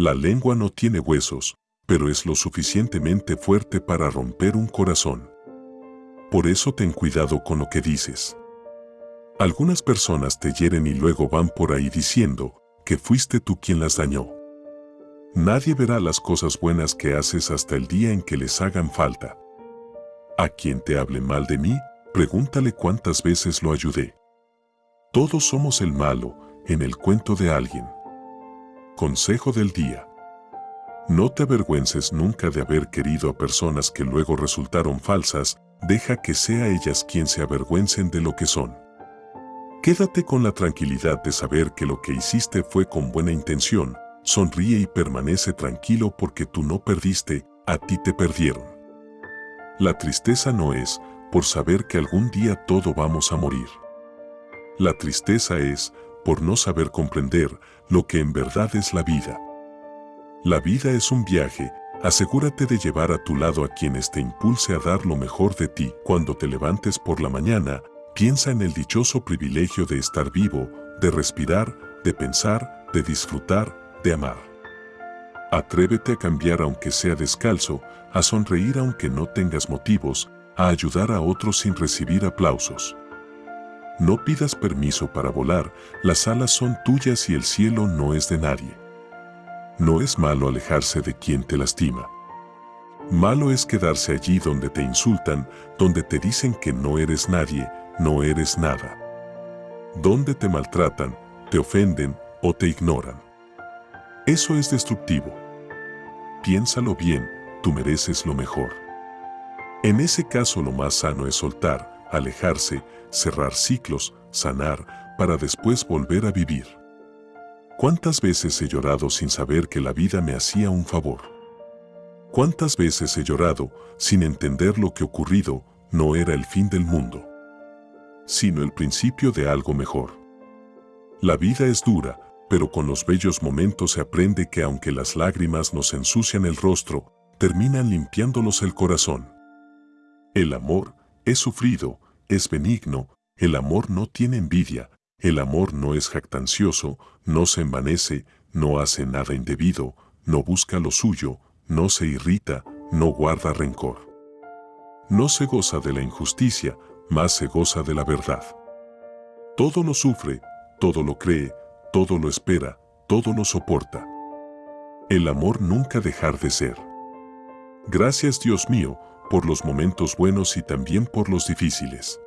La lengua no tiene huesos, pero es lo suficientemente fuerte para romper un corazón. Por eso ten cuidado con lo que dices. Algunas personas te hieren y luego van por ahí diciendo que fuiste tú quien las dañó. Nadie verá las cosas buenas que haces hasta el día en que les hagan falta. A quien te hable mal de mí, pregúntale cuántas veces lo ayudé. Todos somos el malo en el cuento de alguien. Consejo del día. No te avergüences nunca de haber querido a personas que luego resultaron falsas, deja que sea ellas quien se avergüencen de lo que son. Quédate con la tranquilidad de saber que lo que hiciste fue con buena intención, sonríe y permanece tranquilo porque tú no perdiste, a ti te perdieron. La tristeza no es por saber que algún día todo vamos a morir. La tristeza es por no saber comprender lo que en verdad es la vida. La vida es un viaje, asegúrate de llevar a tu lado a quienes te impulse a dar lo mejor de ti. Cuando te levantes por la mañana, piensa en el dichoso privilegio de estar vivo, de respirar, de pensar, de disfrutar, de amar. Atrévete a cambiar aunque sea descalzo, a sonreír aunque no tengas motivos, a ayudar a otros sin recibir aplausos. No pidas permiso para volar, las alas son tuyas y el cielo no es de nadie. No es malo alejarse de quien te lastima. Malo es quedarse allí donde te insultan, donde te dicen que no eres nadie, no eres nada. Donde te maltratan, te ofenden o te ignoran. Eso es destructivo. Piénsalo bien, tú mereces lo mejor. En ese caso lo más sano es soltar, alejarse, cerrar ciclos, sanar, para después volver a vivir. ¿Cuántas veces he llorado sin saber que la vida me hacía un favor? ¿Cuántas veces he llorado sin entender lo que ocurrido no era el fin del mundo, sino el principio de algo mejor? La vida es dura, pero con los bellos momentos se aprende que aunque las lágrimas nos ensucian el rostro, terminan limpiándolos el corazón. El amor es sufrido, es benigno, el amor no tiene envidia, el amor no es jactancioso, no se envanece, no hace nada indebido, no busca lo suyo, no se irrita, no guarda rencor. No se goza de la injusticia, más se goza de la verdad. Todo lo sufre, todo lo cree, todo lo espera, todo lo soporta. El amor nunca dejar de ser. Gracias Dios mío, por los momentos buenos y también por los difíciles.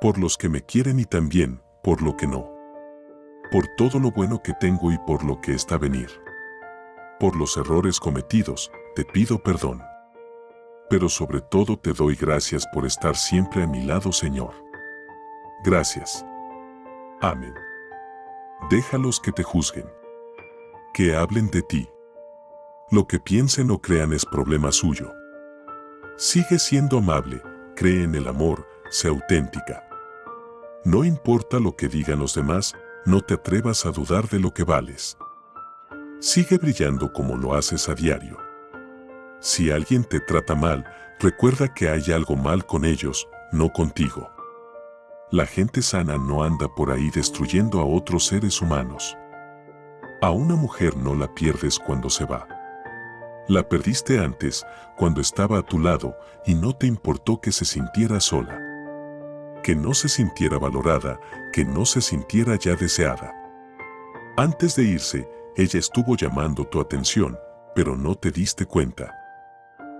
Por los que me quieren y también por lo que no. Por todo lo bueno que tengo y por lo que está a venir. Por los errores cometidos, te pido perdón. Pero sobre todo te doy gracias por estar siempre a mi lado, Señor. Gracias. Amén. Déjalos que te juzguen. Que hablen de ti. Lo que piensen o crean es problema suyo. Sigue siendo amable, cree en el amor, sé auténtica. No importa lo que digan los demás, no te atrevas a dudar de lo que vales. Sigue brillando como lo haces a diario. Si alguien te trata mal, recuerda que hay algo mal con ellos, no contigo. La gente sana no anda por ahí destruyendo a otros seres humanos. A una mujer no la pierdes cuando se va. La perdiste antes, cuando estaba a tu lado, y no te importó que se sintiera sola que no se sintiera valorada, que no se sintiera ya deseada. Antes de irse, ella estuvo llamando tu atención, pero no te diste cuenta.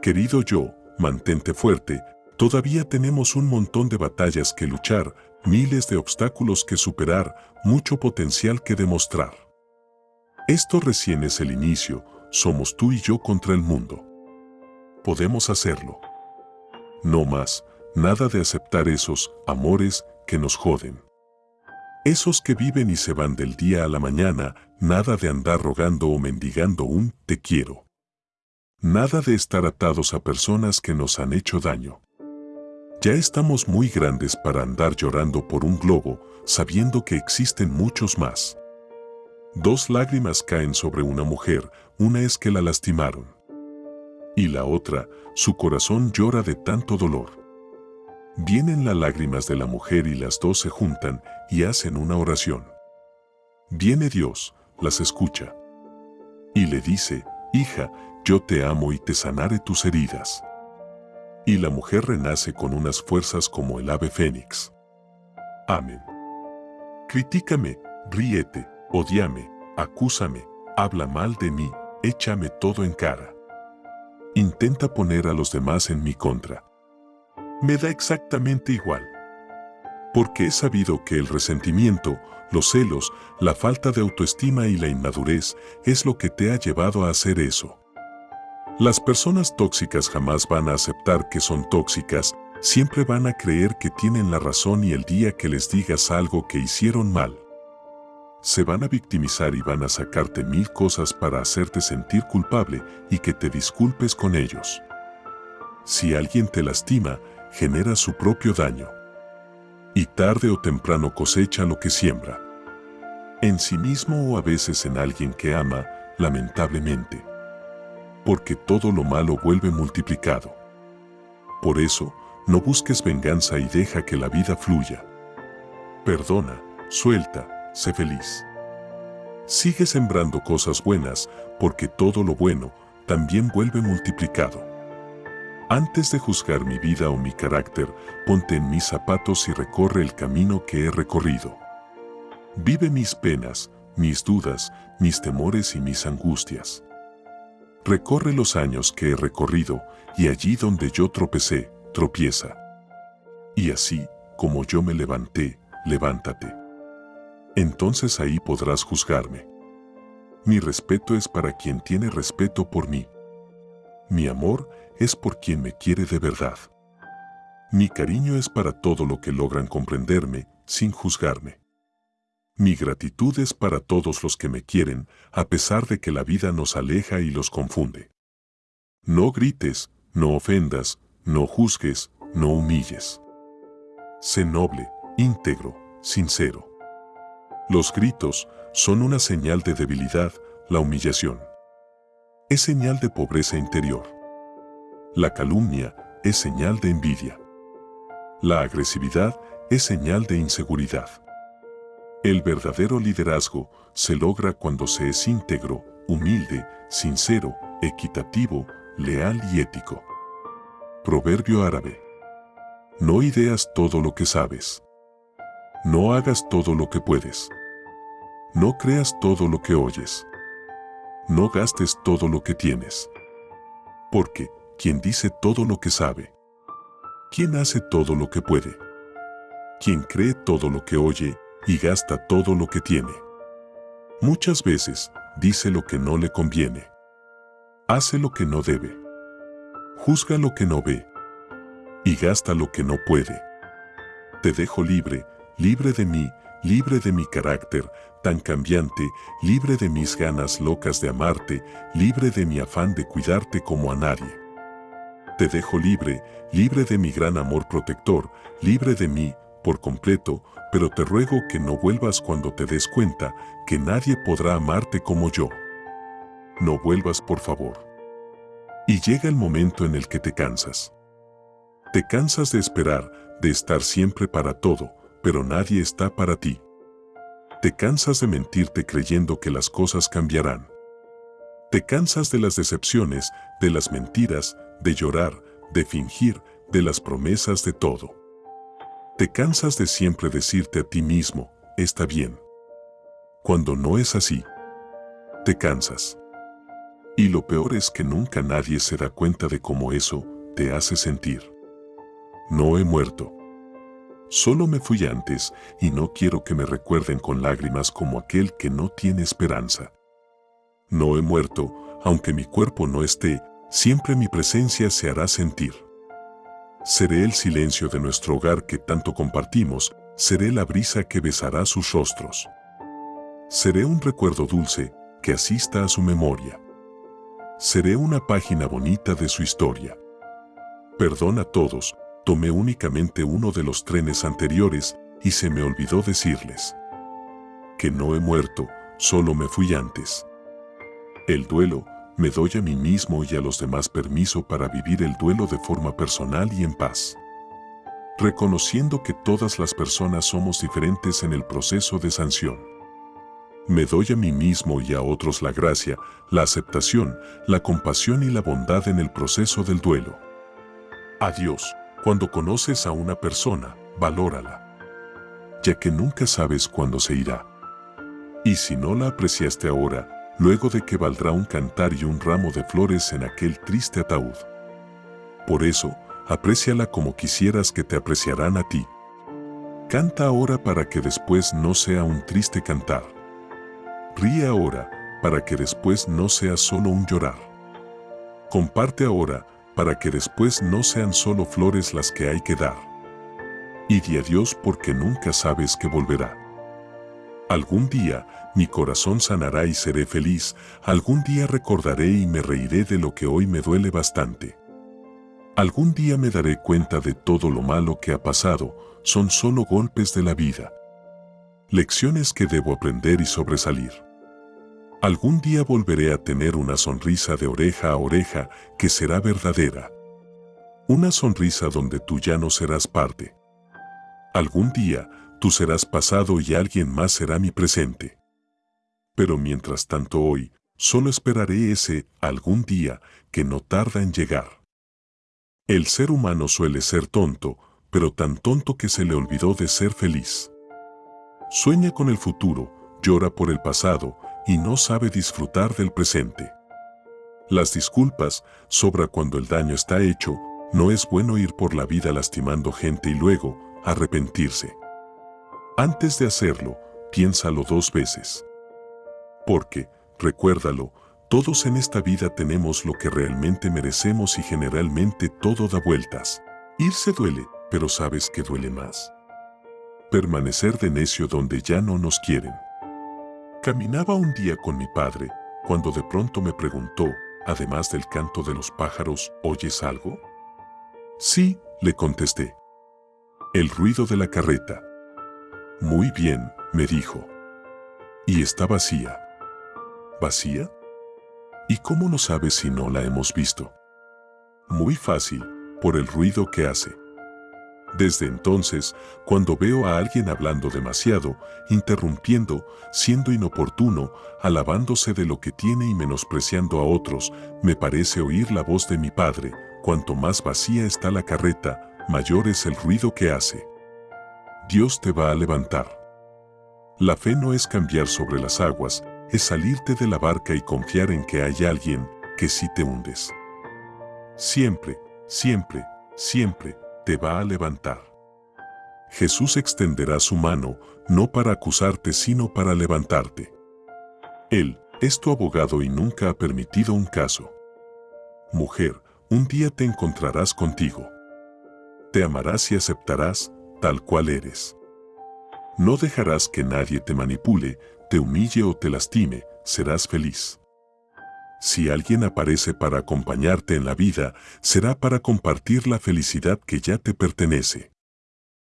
Querido yo, mantente fuerte, todavía tenemos un montón de batallas que luchar, miles de obstáculos que superar, mucho potencial que demostrar. Esto recién es el inicio, somos tú y yo contra el mundo. Podemos hacerlo. No más, Nada de aceptar esos amores que nos joden. Esos que viven y se van del día a la mañana, nada de andar rogando o mendigando un te quiero. Nada de estar atados a personas que nos han hecho daño. Ya estamos muy grandes para andar llorando por un globo, sabiendo que existen muchos más. Dos lágrimas caen sobre una mujer, una es que la lastimaron. Y la otra, su corazón llora de tanto dolor. Vienen las lágrimas de la mujer y las dos se juntan y hacen una oración. Viene Dios, las escucha. Y le dice, hija, yo te amo y te sanaré tus heridas. Y la mujer renace con unas fuerzas como el ave fénix. Amén. Critícame, ríete, odiame, acúsame, habla mal de mí, échame todo en cara. Intenta poner a los demás en mi contra. Me da exactamente igual. Porque he sabido que el resentimiento, los celos, la falta de autoestima y la inmadurez es lo que te ha llevado a hacer eso. Las personas tóxicas jamás van a aceptar que son tóxicas, siempre van a creer que tienen la razón y el día que les digas algo que hicieron mal, se van a victimizar y van a sacarte mil cosas para hacerte sentir culpable y que te disculpes con ellos. Si alguien te lastima, genera su propio daño. Y tarde o temprano cosecha lo que siembra. En sí mismo o a veces en alguien que ama, lamentablemente. Porque todo lo malo vuelve multiplicado. Por eso, no busques venganza y deja que la vida fluya. Perdona, suelta, sé feliz. Sigue sembrando cosas buenas, porque todo lo bueno también vuelve multiplicado. Antes de juzgar mi vida o mi carácter, ponte en mis zapatos y recorre el camino que he recorrido. Vive mis penas, mis dudas, mis temores y mis angustias. Recorre los años que he recorrido y allí donde yo tropecé, tropieza. Y así, como yo me levanté, levántate entonces ahí podrás juzgarme. Mi respeto es para quien tiene respeto por mí. Mi amor es por quien me quiere de verdad. Mi cariño es para todo lo que logran comprenderme sin juzgarme. Mi gratitud es para todos los que me quieren, a pesar de que la vida nos aleja y los confunde. No grites, no ofendas, no juzgues, no humilles. Sé noble, íntegro, sincero. Los gritos son una señal de debilidad, la humillación. Es señal de pobreza interior. La calumnia es señal de envidia. La agresividad es señal de inseguridad. El verdadero liderazgo se logra cuando se es íntegro, humilde, sincero, equitativo, leal y ético. Proverbio árabe. No ideas todo lo que sabes. No hagas todo lo que puedes. No creas todo lo que oyes. No gastes todo lo que tienes. Porque, quien dice todo lo que sabe? ¿Quién hace todo lo que puede? Quien cree todo lo que oye y gasta todo lo que tiene. Muchas veces, dice lo que no le conviene. Hace lo que no debe. Juzga lo que no ve. Y gasta lo que no puede. Te dejo libre, libre de mí, libre de mi carácter tan cambiante, libre de mis ganas locas de amarte, libre de mi afán de cuidarte como a nadie. Te dejo libre, libre de mi gran amor protector, libre de mí, por completo, pero te ruego que no vuelvas cuando te des cuenta que nadie podrá amarte como yo. No vuelvas por favor. Y llega el momento en el que te cansas. Te cansas de esperar, de estar siempre para todo, pero nadie está para ti. Te cansas de mentirte creyendo que las cosas cambiarán. Te cansas de las decepciones, de las mentiras, de llorar, de fingir, de las promesas de todo. Te cansas de siempre decirte a ti mismo, está bien. Cuando no es así, te cansas. Y lo peor es que nunca nadie se da cuenta de cómo eso te hace sentir. No he muerto. Solo me fui antes y no quiero que me recuerden con lágrimas como aquel que no tiene esperanza. No he muerto, aunque mi cuerpo no esté, siempre mi presencia se hará sentir. Seré el silencio de nuestro hogar que tanto compartimos, seré la brisa que besará sus rostros. Seré un recuerdo dulce que asista a su memoria. Seré una página bonita de su historia. Perdona a todos, tomé únicamente uno de los trenes anteriores y se me olvidó decirles que no he muerto, solo me fui antes. El duelo, me doy a mí mismo y a los demás permiso para vivir el duelo de forma personal y en paz. Reconociendo que todas las personas somos diferentes en el proceso de sanción. me doy a mí mismo y a otros la gracia, la aceptación, la compasión y la bondad en el proceso del duelo. Adiós. Cuando conoces a una persona, valórala, ya que nunca sabes cuándo se irá. Y si no la apreciaste ahora, luego de que valdrá un cantar y un ramo de flores en aquel triste ataúd. Por eso, apréciala como quisieras que te apreciarán a ti. Canta ahora para que después no sea un triste cantar. Ríe ahora para que después no sea solo un llorar. Comparte ahora para que después no sean solo flores las que hay que dar. Y di a Dios porque nunca sabes que volverá. Algún día mi corazón sanará y seré feliz, algún día recordaré y me reiré de lo que hoy me duele bastante. Algún día me daré cuenta de todo lo malo que ha pasado, son solo golpes de la vida. Lecciones que debo aprender y sobresalir. Algún día volveré a tener una sonrisa de oreja a oreja que será verdadera. Una sonrisa donde tú ya no serás parte. Algún día tú serás pasado y alguien más será mi presente. Pero mientras tanto hoy, solo esperaré ese algún día que no tarda en llegar. El ser humano suele ser tonto, pero tan tonto que se le olvidó de ser feliz. Sueña con el futuro, llora por el pasado y no sabe disfrutar del presente. Las disculpas sobra cuando el daño está hecho, no es bueno ir por la vida lastimando gente y luego arrepentirse. Antes de hacerlo, piénsalo dos veces. Porque, recuérdalo, todos en esta vida tenemos lo que realmente merecemos y generalmente todo da vueltas. Irse duele, pero sabes que duele más. Permanecer de necio donde ya no nos quieren. Caminaba un día con mi padre, cuando de pronto me preguntó, además del canto de los pájaros, ¿oyes algo? Sí, le contesté. El ruido de la carreta. Muy bien, me dijo. Y está vacía. ¿Vacía? ¿Y cómo no sabes si no la hemos visto? Muy fácil, por el ruido que hace. Desde entonces, cuando veo a alguien hablando demasiado, interrumpiendo, siendo inoportuno, alabándose de lo que tiene y menospreciando a otros, me parece oír la voz de mi padre, cuanto más vacía está la carreta, mayor es el ruido que hace. Dios te va a levantar. La fe no es cambiar sobre las aguas, es salirte de la barca y confiar en que hay alguien que sí te hundes. Siempre, siempre, siempre, te va a levantar. Jesús extenderá su mano, no para acusarte, sino para levantarte. Él es tu abogado y nunca ha permitido un caso. Mujer, un día te encontrarás contigo. Te amarás y aceptarás tal cual eres. No dejarás que nadie te manipule, te humille o te lastime, serás feliz. Si alguien aparece para acompañarte en la vida, será para compartir la felicidad que ya te pertenece.